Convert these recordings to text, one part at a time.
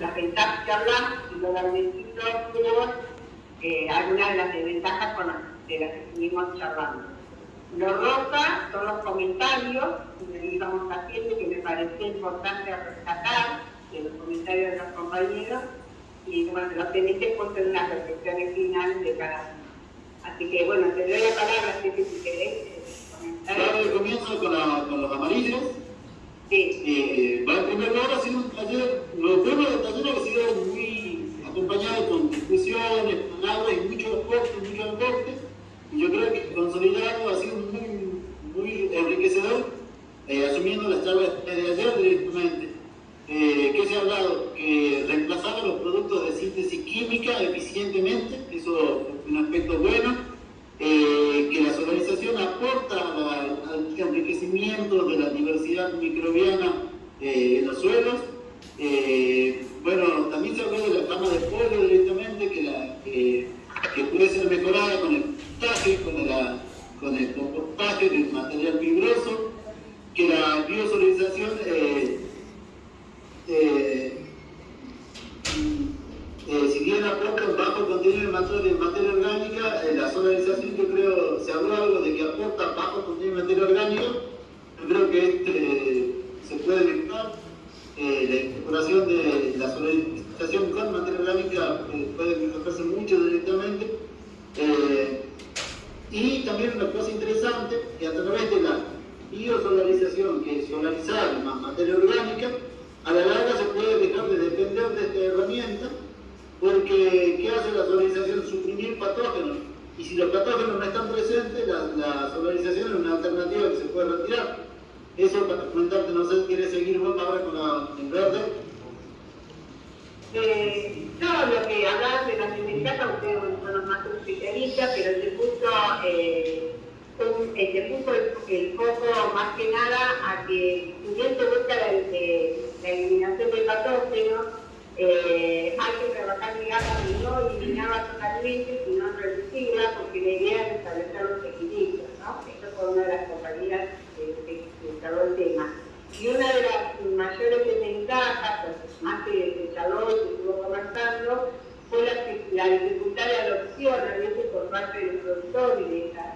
las ventajas que hablamos y luego tenemos eh, algunas de las desventajas con las, de las que estuvimos charlando. Lo rosa son los comentarios que íbamos haciendo que me parecía importante rescatar de los comentarios de los compañeros y bueno, los tenéis puesto en unas reflexiones finales de cada uno. Así que bueno, te doy la palabra, así que si querés eh, comentar. Ahora comienzo con, la, con los amarillos. Sí. Eh, en primer lugar, ha sido un taller, los temas del han sido muy acompañados con discusiones, palabras y muchos aportes, muchos aportes. Y yo creo que consolidado ha sido muy, muy enriquecedor, eh, asumiendo las charlas de ayer directamente. Eh, ¿Qué se ha hablado? Que reemplazar los productos de síntesis química eficientemente, eso es un aspecto bueno. Eh, que la solarización aporta al enriquecimiento de la diversidad microbiana eh, en los suelos. Se habló de la cama de pollo directamente, que, la, que puede ser mejorada con el compostaje, con, con el compostaje del material fibroso, que la biosolarización eh, eh, si bien aporta un bajo contenido de materia, materia orgánica, la solarización yo creo, se habló algo de que aporta bajo contenido de materia orgánica, yo creo que este, se puede. Eh, la incorporación de la solarización con materia orgánica puede mejorarse mucho directamente. y también una cosa interesante, que a través de la biosolarización, que es solarizar más materia orgánica, a la larga se puede dejar de depender de esta herramienta porque ¿qué hace la solarización? Suprimir patógenos. Y si los patógenos no están presentes, la, solarización es una alternativa que se puede retirar. Eso para comentarte, no sé si quieres seguir vos ahora con la en verde. Eh, no, lo que hablas de las ventajas, ustedes son los más especialistas, pero se puso eh, se puso el, foco más que nada a que si bien se busca la, eliminación de patógenos, eh, hay que trabajar, digamos, no eliminarla totalmente, sino reducirla, porque la idea es establecer los equilibrios, ¿no? Esto fue una de las compañías que, instaló el tema. Y una de las mayores desventajas, pues, más que el calor que estuvo conversando, fue la, la dificultad de adopción a veces por parte del productor de esta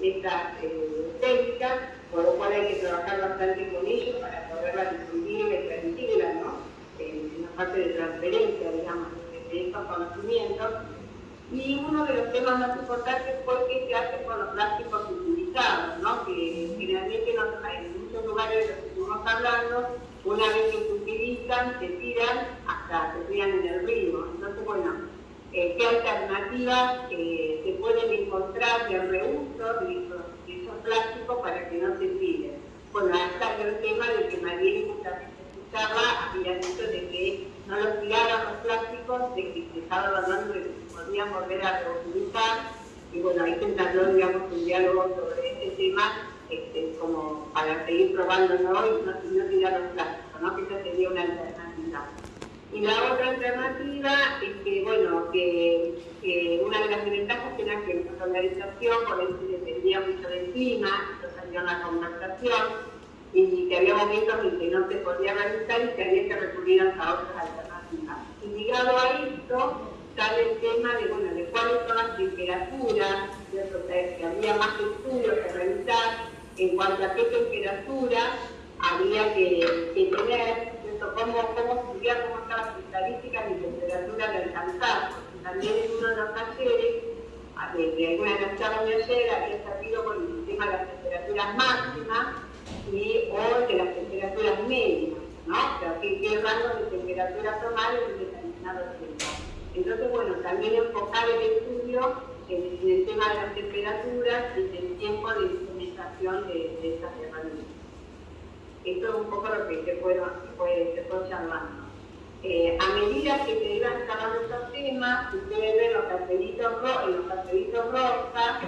de esta eh, técnica, por lo cual hay que trabajar bastante con ellos para poderla difundir y transmitirla, ¿no? En, la parte de transferencia, digamos, de, estos conocimientos. Y uno de los temas más importantes fue qué se hace con los plásticos utilizados, ¿no? que generalmente en muchos lugares de los que estuvimos hablando, una vez que se utilizan, se tiran hasta se tiran en el río. Entonces, bueno, eh, qué alternativas eh, pueden encontrar de reuso de esos, plásticos para que no se tiren. Bueno, hasta el tema de que Mariel justamente escuchaba, había dicho de que no los tiraran los plásticos, de que se estaba hablando de que se podían volver a reutilizar, y bueno, ahí se entabló, digamos, un diálogo sobre este tema, este, como para seguir probándolo y no, no tirar los plásticos, ¿no? que esa sería una alternativa. Y la otra alternativa es que, bueno, que, una de las ventajas era que la organización, por eso dependía mucho del clima, esto salió en la conversación, y que había momentos en que no se podía realizar y que había que recurrir a otras alternativas. Y ligado a esto, sale el tema de, bueno, de cuáles son las temperaturas, que había más estudios que realizar en cuanto a qué temperatura había que tener cómo, cómo estudiar, cómo están las estadísticas y temperaturas de alcanzar. También en uno de los talleres, de, alguna de las charlas de ayer, había salido con el tema de las temperaturas máximas y, o de las temperaturas mínimas, ¿no? Qué, rango de temperatura tomar en determinado tiempo. Entonces, bueno, también enfocar el estudio en, el tema de las temperaturas y el tiempo de implementación de, de estas herramientas. Esto es un poco lo que se fue, fue, charlando. Eh, a medida que se iban sacando estos temas, ustedes ven los cartelitos, en los cartelitos rosas,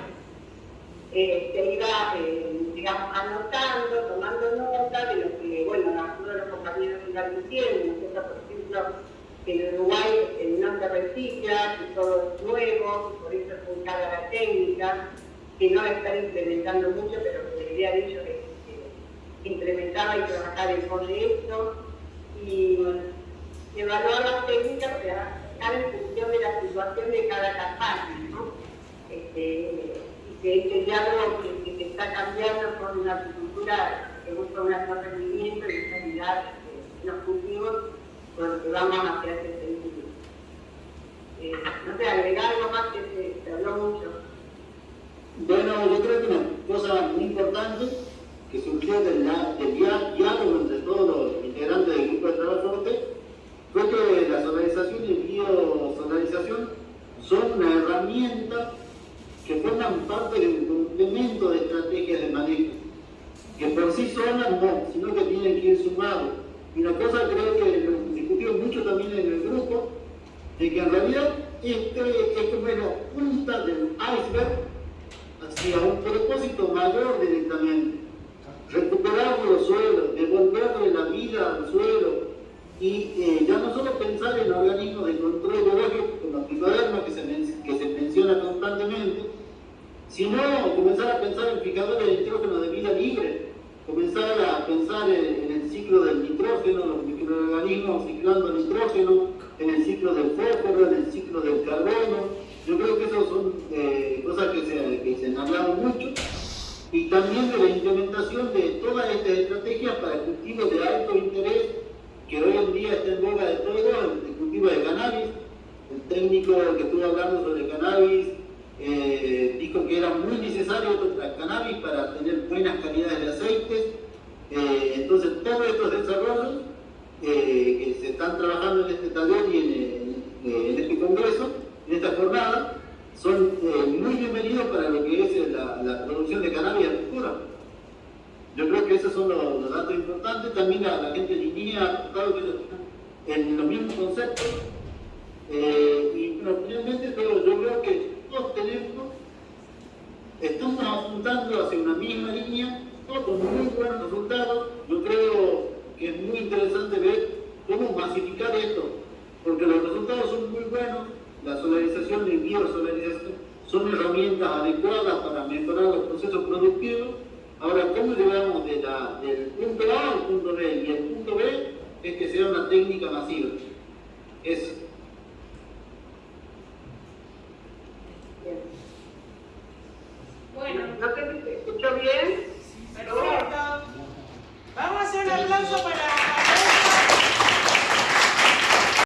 eh, se iba, eh, digamos, anotando, tomando nota de lo que, bueno, algunos de los compañeros iban diciendo, por ejemplo, en Uruguay no se recicla, todo es nuevo, por eso es cada la técnica, que no están implementando mucho, pero que había dicho que implementaba y trabajaba en proyectos y evaluar trabajar en función de la situación de cada campaña. Este, y que este diálogo que, que, está cambiando con una agricultura que busca un alto rendimiento y calidad de los cultivos, con lo que vamos hacia ese sentido. Eh, no sé, agregar algo más que se, se habló mucho. Bueno, yo creo que una cosa muy importante que surgió del, del diálogo entre todos los integrantes del grupo de trabajo fue que la solarización y el biosolarización son una herramienta que forman parte de un complemento de estrategias de manejo, que por sí solas no, sino que tienen que ir sumados. Y una cosa creo que lo discutimos mucho también en el grupo, de que en realidad este es como la punta del iceberg hacia un propósito mayor directamente suelos, devolverle la vida al suelo. Y eh, ya no solo pensar en organismos de control biológico como la que se, que se menciona constantemente, sino comenzar a pensar en fijadores de nitrógeno de vida libre, comenzar a pensar en, el ciclo del nitrógeno, los microorganismos ciclando nitrógeno, en el ciclo del fósforo, en el ciclo del carbono. Yo creo que esas son eh, cosas que se, que se han hablado mucho. Y también de la implementación de todas estas estrategias para cultivos de alto interés que hoy en día está en boga de todo, el cultivo de cannabis. El hablando sobre cannabis eh, dijo que era muy necesario el cannabis para tener buenas calidades de aceites. Eh, entonces, todos estos desarrollos eh, que se están trabajando en este taller y en, este congreso, en esta jornada, son muy bienvenidos para lo que es la, producción de cannabis agricultura. Yo creo que esos son los, datos importantes. También la, la gente de línea ha en los mismos conceptos y bueno, finalmente yo creo que todos tenemos, estamos apuntando hacia una misma con muy buenos resultados. Yo creo que es muy interesante ver cómo masificar esto, porque los resultados son muy buenos la solarización y biosolarización son herramientas adecuadas para mejorar los procesos productivos. Ahora, ¿cómo llegamos del punto A al punto B? Y el punto B es que sea una técnica masiva. Eso.